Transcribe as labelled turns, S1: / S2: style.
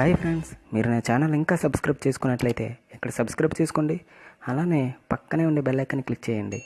S1: Hi friends మీరు నా channel ఇంకా సబ్స్క్రైబ్ చేసుకున్నట్లయితే ఇక్కడ సబ్స్క్రైబ్ చేసుకోండి అలానే పక్కనే ఉండే బెల్ ఐకాన్ క్లిక్ చేయండి.